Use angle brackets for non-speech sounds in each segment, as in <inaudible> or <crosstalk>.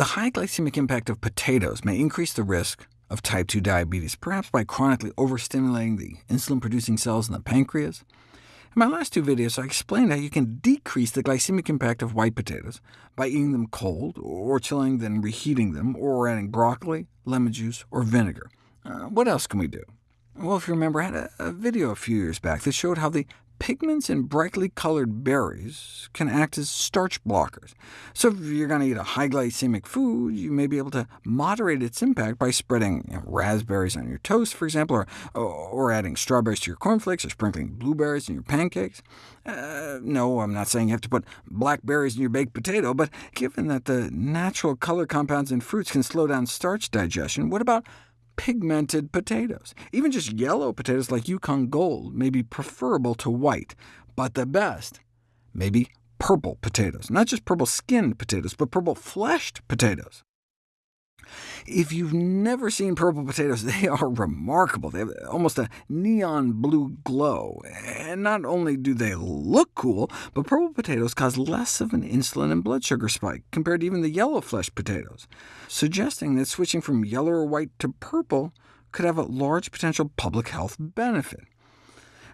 The high glycemic impact of potatoes may increase the risk of type 2 diabetes, perhaps by chronically overstimulating the insulin-producing cells in the pancreas. In my last two videos, I explained how you can decrease the glycemic impact of white potatoes by eating them cold, or chilling then reheating them, or adding broccoli, lemon juice, or vinegar. Uh, what else can we do? Well, if you remember, I had a, a video a few years back that showed how the pigments in brightly colored berries can act as starch blockers. So if you're going to eat a high glycemic food, you may be able to moderate its impact by spreading you know, raspberries on your toast, for example, or, or adding strawberries to your cornflakes, or sprinkling blueberries in your pancakes. Uh, no, I'm not saying you have to put blackberries in your baked potato, but given that the natural color compounds in fruits can slow down starch digestion, what about pigmented potatoes. Even just yellow potatoes like Yukon Gold may be preferable to white, but the best may be purple potatoes. Not just purple-skinned potatoes, but purple-fleshed potatoes. If you've never seen purple potatoes, <laughs> they are remarkable. They have almost a neon blue glow. And not only do they look cool, but purple potatoes cause less of an insulin and blood sugar spike compared to even the yellow flesh potatoes, suggesting that switching from yellow or white to purple could have a large potential public health benefit.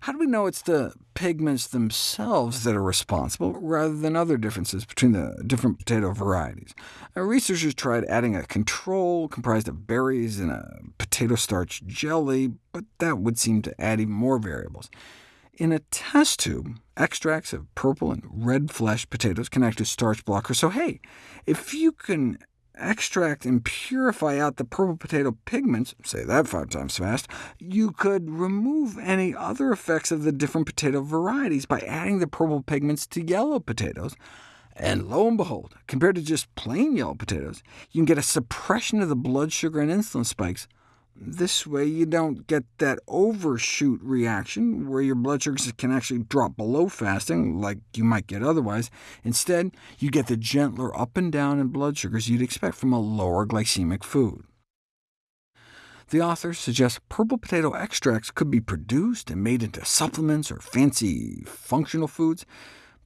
How do we know it's the pigments themselves that are responsible, rather than other differences between the different potato varieties? Uh, researchers tried adding a control comprised of berries and a potato starch jelly, but that would seem to add even more variables. In a test tube, extracts of purple and red flesh potatoes can act as starch blockers, so hey, if you can extract and purify out the purple potato pigments, say that five times fast, you could remove any other effects of the different potato varieties by adding the purple pigments to yellow potatoes. And lo and behold, compared to just plain yellow potatoes, you can get a suppression of the blood sugar and insulin spikes this way you don't get that overshoot reaction, where your blood sugars can actually drop below fasting, like you might get otherwise. Instead, you get the gentler up and down in blood sugars you'd expect from a lower glycemic food. The authors suggest purple potato extracts could be produced and made into supplements or fancy functional foods,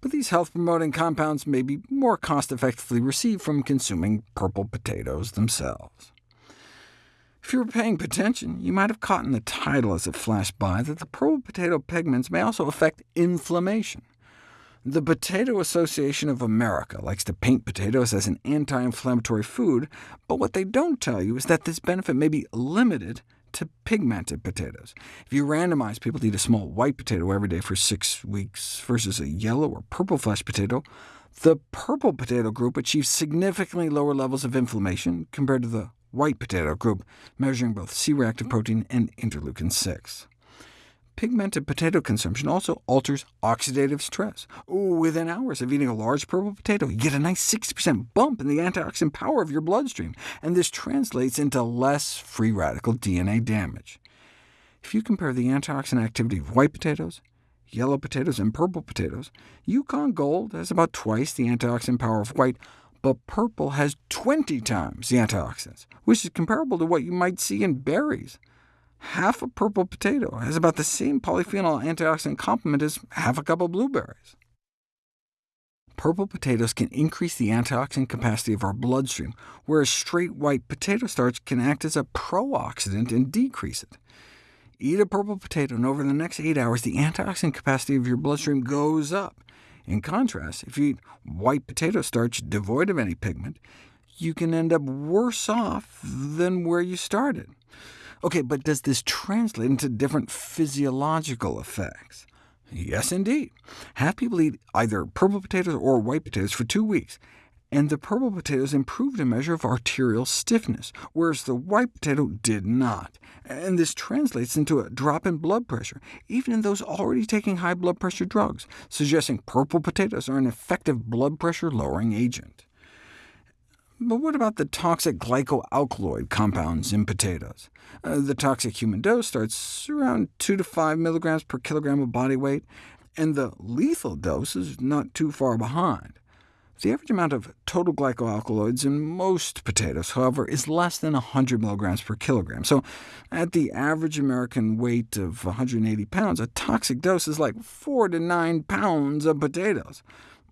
but these health-promoting compounds may be more cost-effectively received from consuming purple potatoes themselves. If you were paying attention, you might have caught in the title as it flashed by that the purple potato pigments may also affect inflammation. The Potato Association of America likes to paint potatoes as an anti-inflammatory food, but what they don't tell you is that this benefit may be limited to pigmented potatoes. If you randomize people to eat a small white potato every day for six weeks versus a yellow or purple flesh potato, the purple potato group achieves significantly lower levels of inflammation compared to the white potato group, measuring both C-reactive protein and interleukin-6. Pigmented potato consumption also alters oxidative stress. Within hours of eating a large purple potato, you get a nice 60% bump in the antioxidant power of your bloodstream, and this translates into less free radical DNA damage. If you compare the antioxidant activity of white potatoes, yellow potatoes, and purple potatoes, Yukon Gold has about twice the antioxidant power of white, but purple has 20 times the antioxidants, which is comparable to what you might see in berries. Half a purple potato has about the same polyphenol antioxidant complement as half a cup of blueberries. Purple potatoes can increase the antioxidant capacity of our bloodstream, whereas straight white potato starch can act as a pro-oxidant and decrease it. Eat a purple potato, and over the next 8 hours, the antioxidant capacity of your bloodstream goes up, in contrast, if you eat white potato starch devoid of any pigment, you can end up worse off than where you started. OK, but does this translate into different physiological effects? Yes, indeed. Have people eat either purple potatoes or white potatoes for two weeks, and the purple potatoes improved a measure of arterial stiffness, whereas the white potato did not. And this translates into a drop in blood pressure, even in those already taking high blood pressure drugs, suggesting purple potatoes are an effective blood pressure-lowering agent. But what about the toxic glycoalkaloid compounds in potatoes? Uh, the toxic human dose starts around 2 to 5 milligrams per kilogram of body weight, and the lethal dose is not too far behind. The average amount of total glycoalkaloids in most potatoes, however, is less than 100 milligrams per kilogram. So at the average American weight of 180 pounds, a toxic dose is like 4 to 9 pounds of potatoes.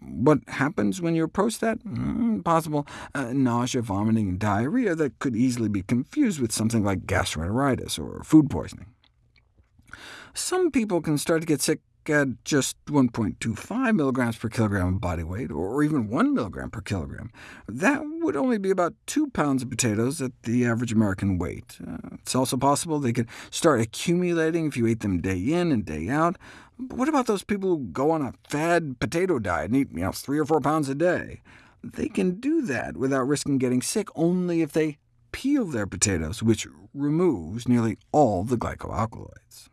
What happens when you approach that? Mm, possible uh, nausea, vomiting, and diarrhea that could easily be confused with something like gastroenteritis or food poisoning. Some people can start to get sick at just 1.25 milligrams per kilogram of body weight, or even 1 milligram per kilogram. That would only be about 2 pounds of potatoes at the average American weight. Uh, it's also possible they could start accumulating if you ate them day in and day out. But what about those people who go on a fad potato diet and eat you know, 3 or 4 pounds a day? They can do that without risking getting sick only if they peel their potatoes, which removes nearly all the glycoalkaloids.